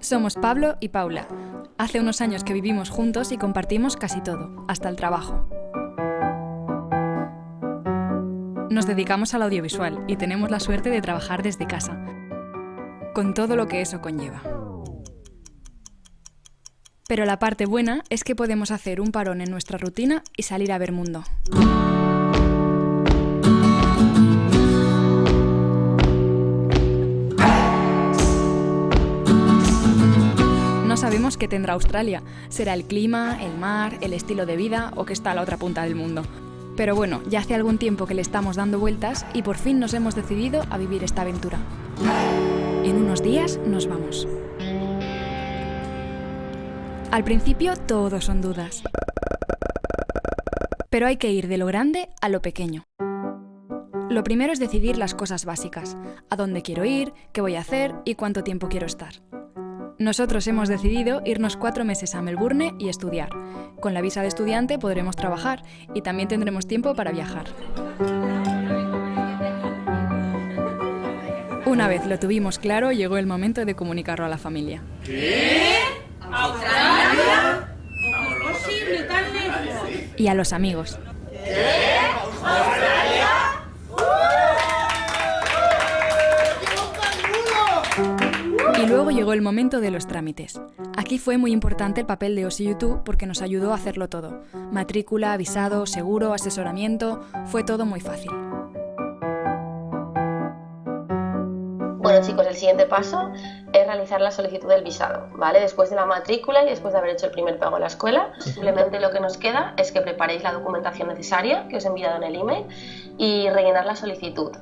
Somos Pablo y Paula. Hace unos años que vivimos juntos y compartimos casi todo, hasta el trabajo. Nos dedicamos al audiovisual y tenemos la suerte de trabajar desde casa, con todo lo que eso conlleva. Pero la parte buena es que podemos hacer un parón en nuestra rutina y salir a ver mundo. Sabemos qué tendrá Australia. Será el clima, el mar, el estilo de vida o que está a la otra punta del mundo. Pero bueno, ya hace algún tiempo que le estamos dando vueltas y por fin nos hemos decidido a vivir esta aventura. En unos días nos vamos. Al principio todo son dudas. Pero hay que ir de lo grande a lo pequeño. Lo primero es decidir las cosas básicas, a dónde quiero ir, qué voy a hacer y cuánto tiempo quiero estar. Nosotros hemos decidido irnos cuatro meses a Melbourne y estudiar. Con la visa de estudiante podremos trabajar y también tendremos tiempo para viajar. Una vez lo tuvimos claro, llegó el momento de comunicarlo a la familia. ¿Australia? ¿Cómo es posible tan lejos? Y a los amigos. Y luego llegó el momento de los trámites. Aquí fue muy importante el papel de OSI YouTube porque nos ayudó a hacerlo todo. Matrícula, visado, seguro, asesoramiento, fue todo muy fácil. Bueno chicos, el siguiente paso es realizar la solicitud del visado, ¿vale? Después de la matrícula y después de haber hecho el primer pago en la escuela, simplemente lo que nos queda es que preparéis la documentación necesaria que os he enviado en el email y rellenar la solicitud,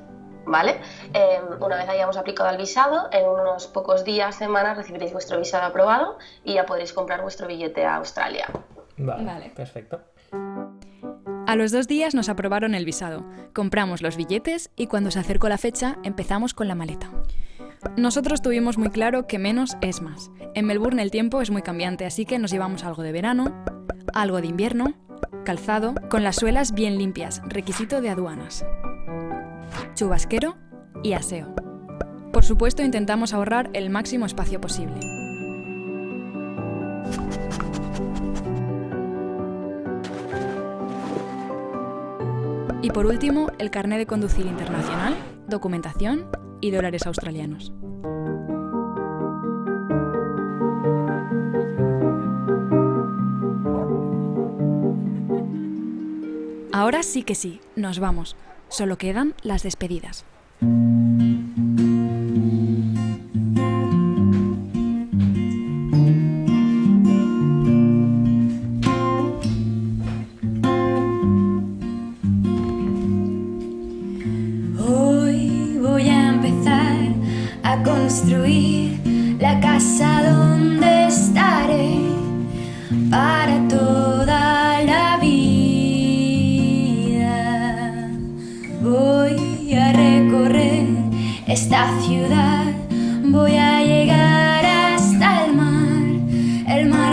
¿vale? Eh, una vez hayamos aplicado el visado, en unos pocos días, semanas, recibiréis vuestro visado aprobado y ya podréis comprar vuestro billete a Australia. Vale, Vale. perfecto. A los dos días nos aprobaron el visado, compramos los billetes y cuando se acercó la fecha empezamos con la maleta. Nosotros tuvimos muy claro que menos es más. En Melbourne el tiempo es muy cambiante, así que nos llevamos algo de verano, algo de invierno, calzado, con las suelas bien limpias, requisito de aduanas, chubasquero y aseo. Por supuesto intentamos ahorrar el máximo espacio posible. Y por último, el carné de conducir internacional, documentación y dólares australianos. Ahora sí que sí, nos vamos. Solo quedan las despedidas. Hoy voy a empezar a construir la casa donde estaré para esta ciudad, voy a llegar hasta el mar. El mar